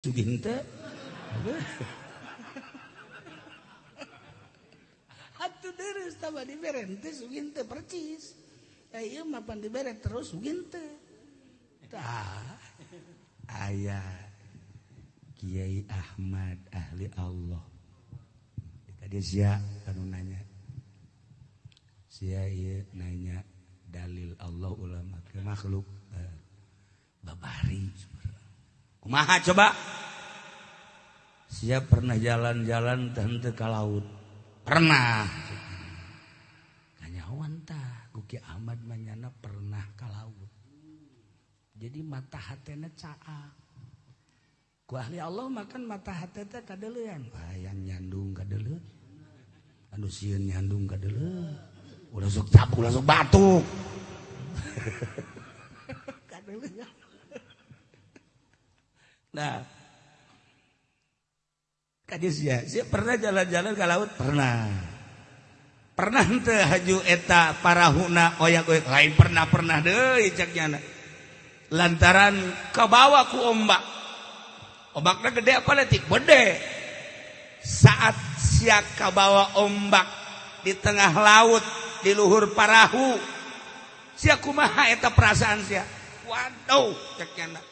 suginta, Atuh deres tambah dibere teh sugin teh percis. Da ieu mah pan dibere terus sugin teh. Tah. Aya Kiai Ahmad ahli Allah. Tadi sia anu nanya. Sia ieu nanya dalil Allah ulama ke makhluk. Eh, babari Kumaha coba? Siap pernah jalan-jalan tante ke laut. Pernah. Kanyawan tah, Guki Ahmad manyana pernah ke laut. Jadi mata hatena caa. Ku ahli Allah makan mata hateta kadelian. Hayang nyandung kadeleun. Anu sieun nyandung kadeleun. Ulah sok cap, ulah sok batuk. kadeleun. Nah. Kadis ya, pernah jalan-jalan ke laut? Pernah. Pernah ente haju eta parahuna oyak oyak lain pernah pernah deh caknya. Lantaran kebawa ku ombak. Ombaknya gede apa letik? Gede. Saat siak kebawa ombak di tengah laut di luhur parahu. Sia kumaha eta perasaan sia. Waduh caknya.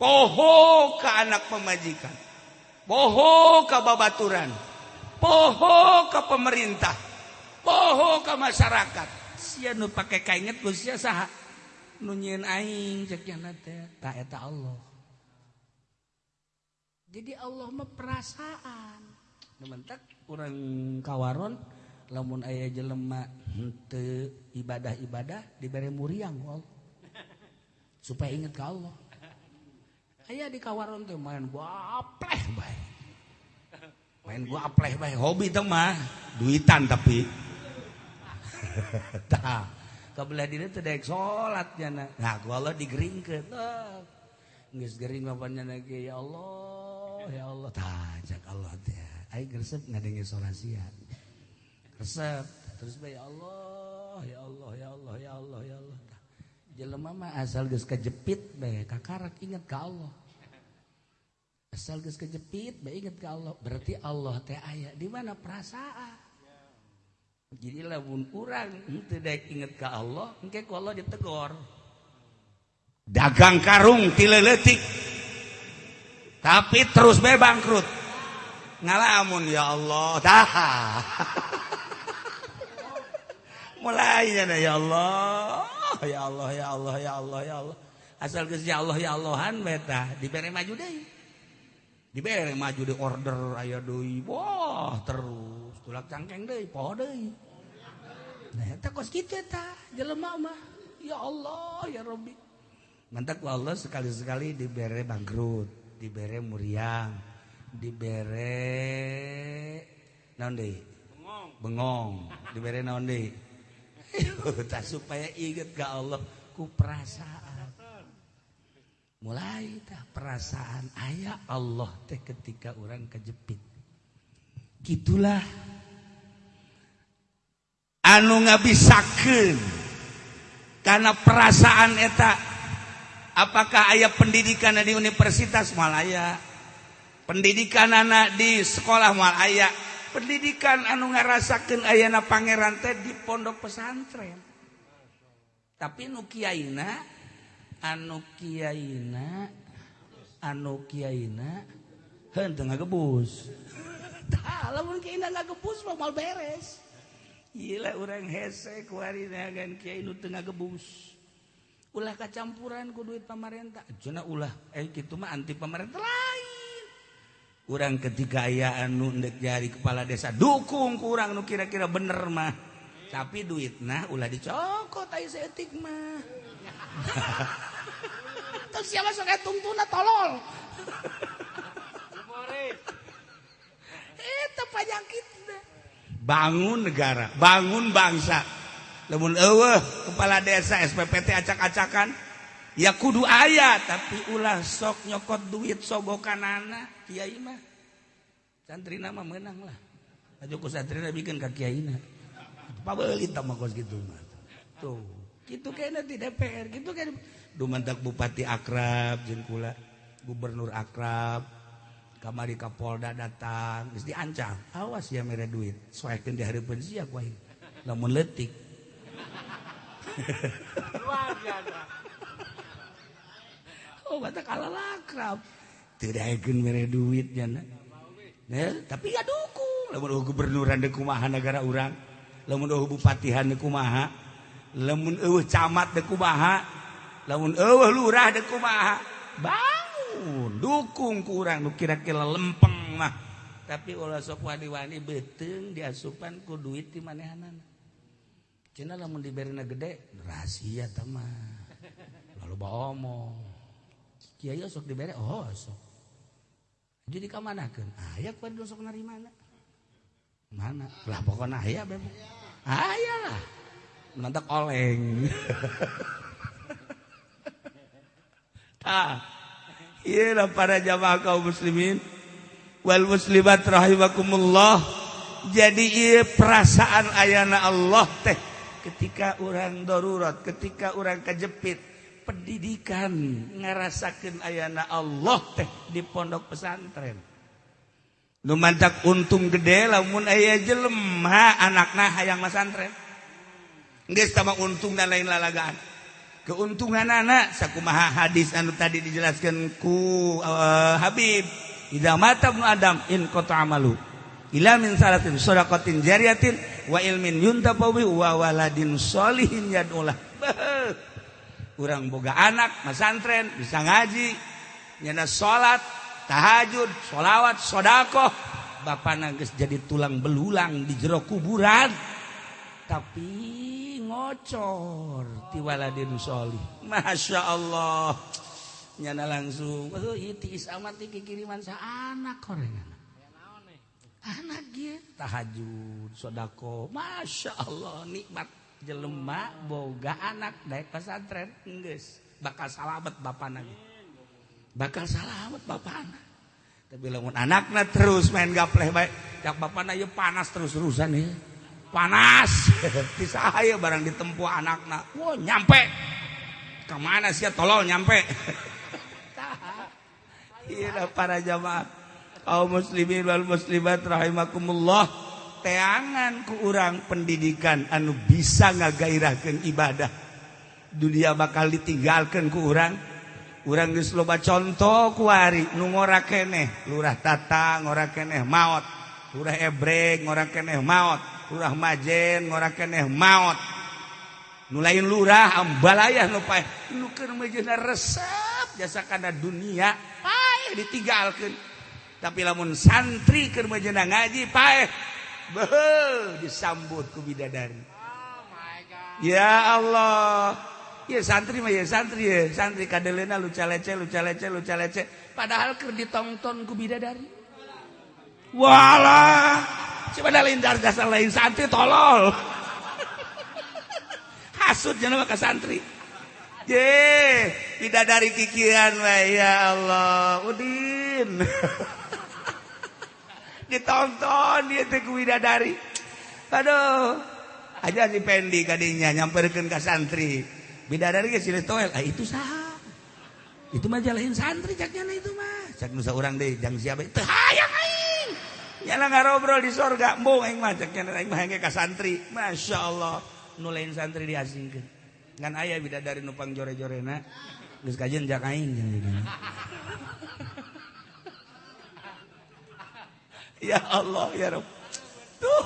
poho ke anak pemajikan. Poho ke babaturan. Poho ke pemerintah. Poho ke masyarakat. Sia nu pakai kainget ku sia saha. Nu nyieun aing cekiana teh ta eta Allah. Jadi Allah mah perasaan. Mentak urang kawaron lamun aya jelema henteu ibadah-ibadah dibere muriang wal. Supaya ingat ke Allah. Ayah di kawaron tuh main gua apleh baik main gua apleh baik hobi tuh mah duitan tapi. Tak kabelah diri tuh dek sholat jana. Nah gua Allah digeringkeun. Nggak gering bapaknya lagi ya Allah ya Allah. Tajak Allah teh. Aing resep ngadenge sorasian resep terus bae ya Allah ya Allah ya Allah ya Allah ya Allah jelema mah asal geus kejepit bae kakarak inget ka Allah. Asal geus kejepit bae inget ka Allah. Berarti Allah teh aya di mana perasaan? Jadi lamun urang teu daek inget ka Allah engke ku Allah ditegor. Dagang karung tileletik tapi terus be bangkrut. Ngalamun ya Allah dah. Mulai ya Allah Allah ya Allah ya Allah ya Allah ya Allah. Asal ya Allah ya Allahan beta dibere maju deh dibere maju di order aya deui wah terus tulak cangkeng deh poho deh nah eta kos kitu eta jelema mah. Ya Allah ya Rabbi. Mantak Allah sekali-sekali dibere bangkrut dibere muriang dibere naon deui? Bengong. Dibere naon deui? supaya inget ke Allah ku perasaan. Mulai tak perasaan ayah Allah teh ketika orang kejepit. Gitulah. Anu ngabisakeun. Karena perasaan eta apakah ayah pendidikan di Universitas Malaya? Pendidikan anak di sekolah Malaya. pendidikan anu ngarasakan ayana Pangeran teh di pondok pesantren. Tapi nu kiaina anu Kiaina anu Kiaina na gagebus mah mal beres. Gila orang hese kuarigan Kiai nu tengah gebus ulah kacampuran ku duit pemerintah cuna ulah eh gitu mah anti pemerintah lah. kurang anu nundek jari kepala desa. Dukung kurang nu kira-kira bener mah. Tapi duit nah ulah dicokot ayo seetik mah. Terus siapa sok tungtuna tolol. Eh, Itu penyakit bangun negara bangun bangsa. Lemun eueuh kepala desa SPPT acak-acakan ya kudu ayat tapi ulah sok nyokot duit sogokan anak Kiai mah santri nama menang lah. Aja ku santri bikin kaki Kiai na. Pabelit sama kos gitu mah. Tuh gitu kayaknya di DPR gitu kan dumantak bupati akrab jeung kula gubernur akrab kamari kapolda datang geus diancam. Awas ya mere duit soekeun di hari pensia kuaing lamun letik luar biasa. oh kata kalah lakrab. Tidakgen mere duit jana Nel, tapi ya dukung. Lamun gubernuran deuk kumaha nagara urang lamun bupatihan deuk kumaha lamun eueuh camat dekumaha kumaha lamun eueuh lurah dekumaha kumaha bangun dukung ku urang. Nu kira-kira lempeng mah. Tapi ulah sok wani-wani beteng diasupan ku duit di manehanna cenah lamun diberina gede rahasia tamah lalu baomong kiai sok diberi oh sok jadi kamanakeun aya ku sok narimana mana? Lah pokoknya aya bebek aya lah. Nanti oleng. Ah iya lah para jamaah kaum muslimin. Wal muslimat rahimakumullah. Jadi iya perasaan ayana Allah teh ketika orang darurat ketika orang kejepit pendidikan. Ngarasakan ayana Allah teh di pondok pesantren. Lumantak untung gede lamun ayah jelema anakna hayang pesantren. Geus sama untung dan lain lalagaan. Keuntungan anak sakumaha hadis anu tadi dijelaskan ku uh, Habib idza mata ibnu adam in qata amalu ila min salatin shadaqatin jariyatin wa ilmin yuntafawi wa waladin sholihin yad'ulah. kurang boga anak masantren bisa ngaji. Nyana salat tahajud sholawat shodaqoh Bapak nangis jadi tulang belulang di jero kuburan. Tapi ngocor tiwaladin sholih. Masya Allah. Nyana langsung oh, itis amat kiriman sa anak korengan anak dia tahajud sodako Masya Allah nikmat. jelemak boga anak naik pesantren Inggris bakal salamet Bapak lagi bakal salamet Bapak tapi lamun anaknya terus main gapleh baik cak Bapak na panas terus-terusan ya panas! Disahaya barang ditempuh anaknya wow nyampe! Kemana sih tolol nyampe? Iya para jamaah. Kaum muslimin wal muslimat rahimakumullah. teangan ke urang pendidikan anu bisa ngagairahkan ibadah. Dunia bakal ditinggalkan ke urang. Urang geus loba contoh kuari nu ngora keneh. Lurah tata ngora keneh maot. Lurah ebreg ngora keneh maot. Lurah majen ngora keneh maot. Nu lain lurah ambalayah nu pae nu keur mejeuna resep jasa kana dunia pae ditinggalkeun. Tapi lamun santri keur mejeuna ngaji pae disambut ku bidadari. Oh ya Allah. Ya santri mah ya santri ya. Santri kadelena luca lece luca lece luca lece. Padahal ker ditonton ku bidadari. Walah. Coba dah lindar dasar lain santri tolol. Hasut jangan ke santri. Ye bidadari kikian ya Allah. Udin. ditonton dia teku widadari. Aduh aja si pendi kadinya nyamperkeun ka santri. Bidadari geus sini toel ah, itu sah itu mah jalahin santri caknya itu mah. Cak nusa urang deui jang siapa teu hayang aing. Nyala ngarobrol di sorga mbong aing mah caknya aing mah ka santri. Masyaallah nu nulain santri diasingkeun. Ngan aya bidadari nupang jore-jorena geus kajian jak aing ya Allah ya Rabb tuh.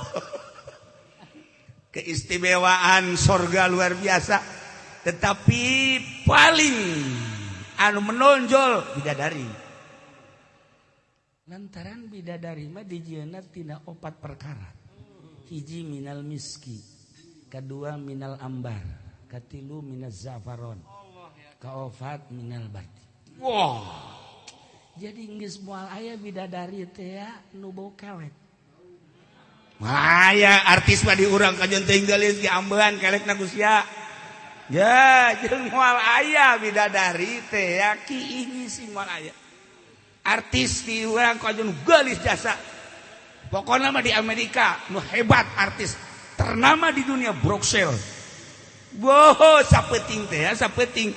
Keistimewaan sorga luar biasa. Tetapi paling anu menonjol bidadari. Lantaran bidadari mah dijieuna tina opat perkara. Hiji minal miski kedua minal ambar katilu minal zafaron kaofat minal bati wah jadi nggak mual ayah bidadari teh nubo kelek Maya artis mah diurang ka tinggalin di gelis ge ambean kelekna Gusya. Ya, jeung moal aya bidadari teh ya ki ini si moal aya. Artis diurang ka jeung gelis jasa. Pokoknya mah di Amerika nu hebat artis ternama di dunia Bruxelles. Wow, sapeting teh ya sapeting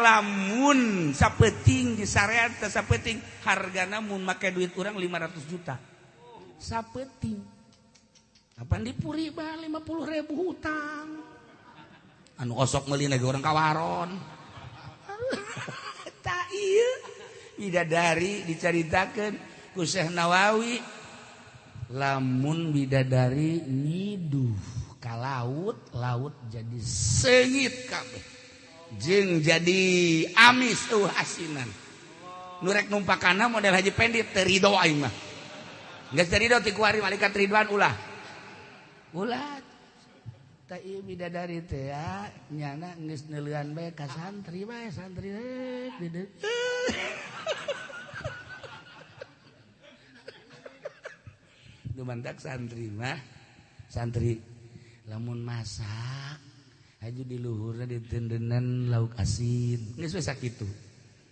lamun sappeting di sayapeting harga namun maka duit kurang 500 juta. Sappeting kapan dipuri 50.000 hutang. Anu osok meli orang kawaron bidadari diceritakan Syekh Nawawi lamun bidadari niduh ka laut laut jadi sengit kabeh. jeng jadi amis tuh asinan. Nurek numpakana model haji pendit terido aing mah. Geus terido ti kuari malaikat ridwan ulah. Ulah. Ta ieu bidadari teh ya nyana geus neuleun bae ka santri bae santri deuk Dumantak santri mah santri lamun masak. haju di diluhurnya ditendenan lauk asin. Geus we gitu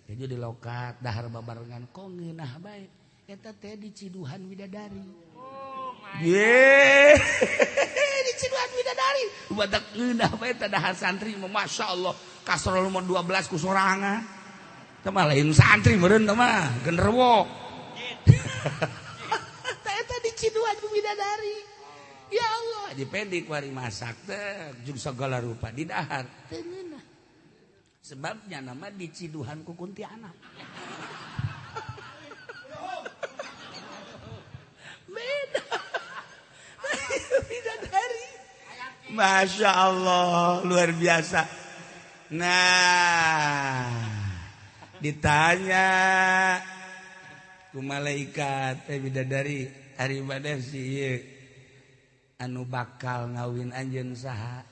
haju di lokat dahar babarengan kok ngenah bae. Eta teh di ciduhan widadari. Oh ye di ciduhan widadari. Badak ngenah bae teh dahar santri masyaallah kasrol mun 12 kusorangan sorangan. Lain santri meureun teh mah genderwo. Eta di ciduhan widadari. Ya Allah dipedik wari masak teh jeung segala rupa di dahar. Sebabnya nama di ciduhan ku kuntianak. Beda. Beda dari. Masya Allah luar biasa. Nah ditanya ku malaikat eh bidadari hari badar sih anu bakal ngawin anjen saha?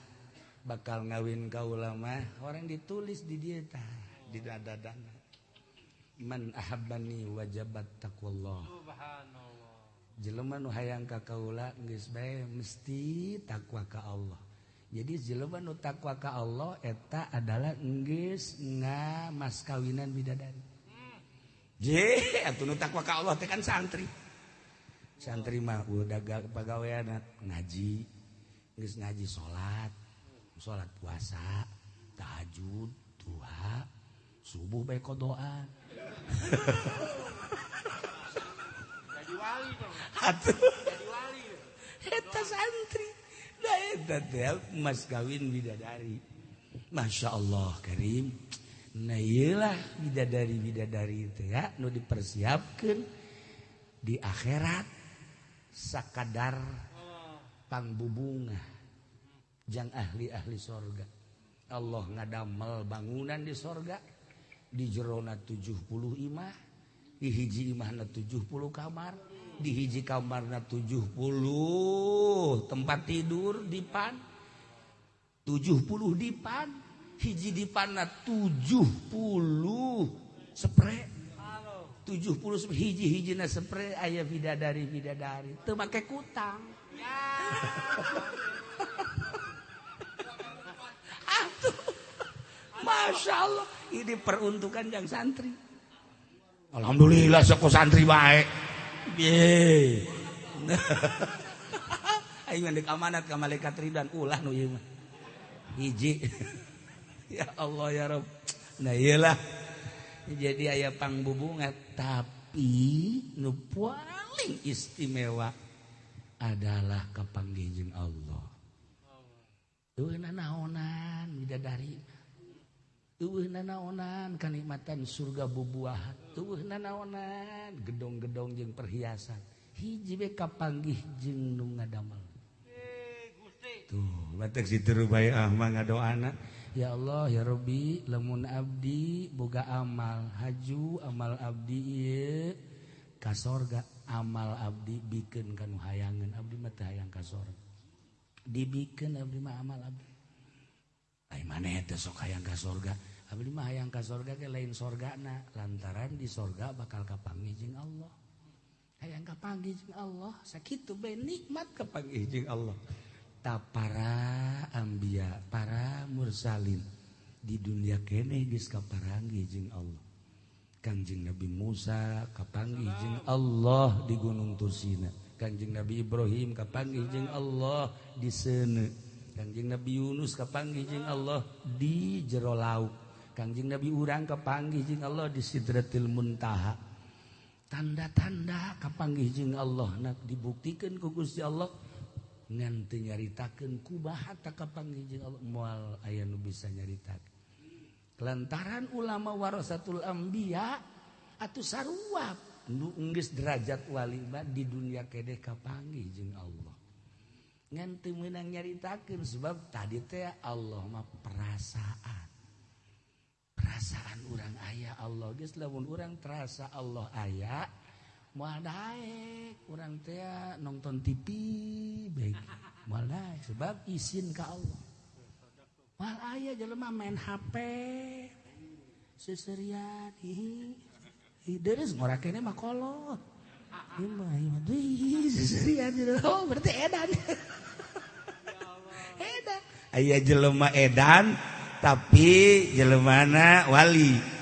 Bakal ngawin ka ulama orang ditulis di dieta tah di dadadana man ahabbani wajabat taqwallah. Subhanallah. Jelema nu hayang ka kaula geus bae mesti takwa ka Allah. Jadi jelema nu takwa ka Allah eta adalah geus ngamas kawinan bidadari hmm. je atuh nu takwa ka Allah teh kan santri. Santri mah udah pegawai ngaji. Nggak ngaji sholat sholat puasa tahajud duha subuh baik doa jadi wali dong jadi wali eta santri. Da eta teh mas kawin bidadari. Masya Allah Karim. Nah iyalah bidadari bidadari itu ya nu dipersiapkan di akhirat sakadar pangbubunga jang ahli-ahli sorga. Allah ngadamel bangunan di sorga. Di jerona 70 imah. Di hiji imahna 70 kamar. Di hiji kamarna 70 tempat tidur di pan. 70 di pan. Hiji di panna 70 spray 70 hiji-hiji na spray ayah bidadari bidadari. Teu make kutang. Atuh. Masya Allah. Ini peruntukan yang santri. Alhamdulillah sok santri baik ye. Ayo ngendek amanat ke malaikat ridwan ulah nu ieu hiji. Ya Allah ya Rabb nah iyalah jadi ayah pangbubunga tapi nu paling istimewa adalah kepanggijeng Allah. Tuhna naonan bidadari. Tuhna naonan kanikmatan surga bubuahan. Tuhna naonan gedong-gedong jeng perhiasan. Hiji be kapanggih jeng nu ngadamel Tuh, batek situ rubaya ah mah ngadoana. Ya Allah ya Robbi lemun Abdi boga amal haju amal Abdi kasorga amal Abdi bikin kan hayangan Abdi mata hayang kasor dibikin Abdi mah amal Abdi. Ay mana itu sok hayang kasorga Abdi mah hayang kasorga ke lain sorga na lantaran di sorga bakal kapangi jeng Allah. Hayang kapangi jeng Allah. Sakit tuh nikmat kapangi jeng Allah. ta para ambia para mursalin di dunia kene geus kaparangi jeung Allah. Kanjeng Nabi Musa kapanggih jeung Allah di Gunung Tursina. Kanjeng Nabi Ibrahim kapanggih jeung Allah di seuneu Kanjeng Nabi Yunus kapanggih jeung Allah di jero laut Kanjeng Nabi urang kapanggih jeung Allah di Sidratil Muntaha. Tanda-tanda kapanggih jeung Allah. Nak dibuktikan ku Gusti Allah nganti nyaritakan kapanggih takapanggil Allah mual ayah nu bisa nyaritakan lantaran ulama warasatul ambiya atau saruap nu unggis derajat wali di dunia kedeh kapanggih jeung Allah. Nganti menang nyaritakan sebab tadi teh Allah mah perasaan. Perasaan orang ayah Allah geus lamun orang terasa Allah ayah mual daek kurang teh nonton TV baik mual daek sebab izin ka Allah. Mual aya jelema main HP seserian ih hi. Deres ngorakene mah kolot. Ima ima deui seserian oh berarti edan. Edan. Aya jelema edan tapi jelemana wali.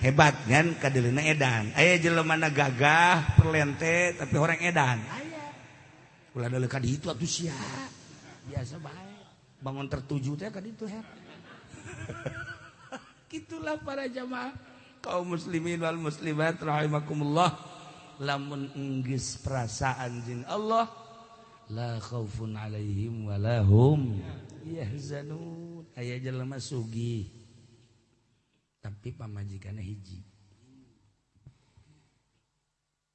hebat kan kadelina edan. Aya jelemana gagah perlente tapi orang edan. Aya. Ulah deuleu ka ditu atuh sia. Biasa bae. Bangun tertuju teh ka ditu her gitulah para jamaah. Kaum muslimin wal muslimat rahimakumullah. Lamun enggeus perasaan jeung Allah la khaufun alaihim wa lahum yahzanun. Aya jelema sugih. Tapi pamajikan hiji.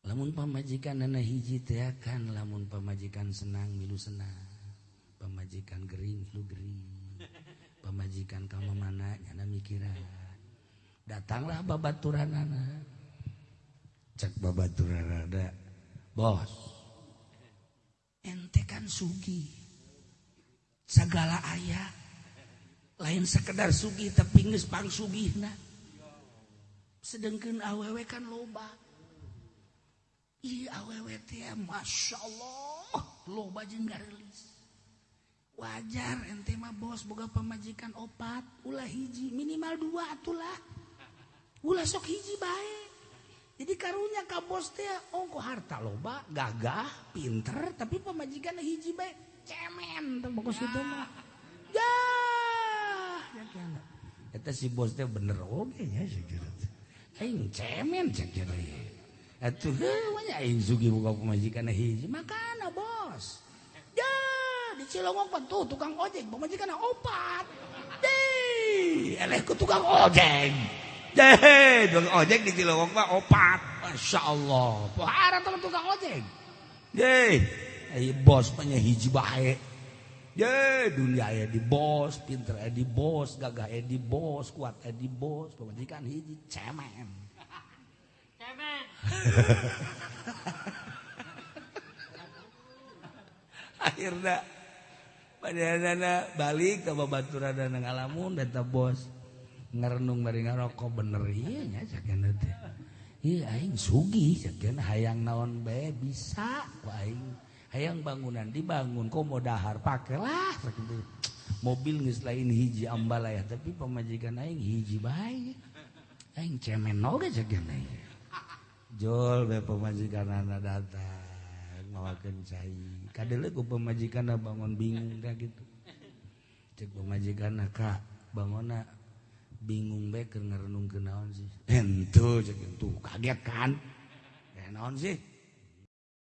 Lamun pamajikan anak hiji teh kan lamun pamajikan senang milu senang. Pamajikan gering milu gering. Pamajikan kamu mana nyana mikiran. Datanglah babaturan anak cek babaturan ada bos. Ente kan sugi. Segala ayah lain sekedar Sugi tapi pang Subih sedangkan awewe kan loba. Ih, awewe teh Masya Allah. Loba wajar ente mah bos boga pemajikan opat. Ulah hiji minimal dua atulah. Ulah sok hiji bae. Jadi karunya ka bos teh oh, ongko harta loba? Gagah pinter tapi pemajikan hiji bae. Cemen tembokos itu mah. eta si bos teh bener oge nya sakira aing cemen sakira atuh heunya aing sugi buka pamajikan hiji. Makana bos. Ya di Cilongok tuh tukang ojek pamajikan opat. Deh eleh ku tukang ojek. Deh tukang ojek di Cilongok mah opat. Masya Allah Pohara teman tukang ojek. Deh Ayo bos punya hiji baik ya dunia aya di bos pinter aya di bos gagah aya di bos kuat aya di bos. Pemajikan hiji cemen. Cemen. Akhirnya padahal balik ke babaturan dan ngalamun data bos ngerenung bari ngarokok. Bener iya nya sakieu teh. Iya aing sugih sakieu hayang naon bae bisa ku aing hayang bangunan dibangun kok mau dahar pakailah gitu mobil nggak lain hiji ambal ya tapi pemajikan aing hiji baik aing cemen oge cegan aing jol be pemajikan anak datang mawakeun cai. Kadele ku pemajikan bangun bingung kayak gitu. Cek pemajikan kak bangunna bingung bae keur ngarenung naon sih? Ento cek tuh kaget kan? Naon sih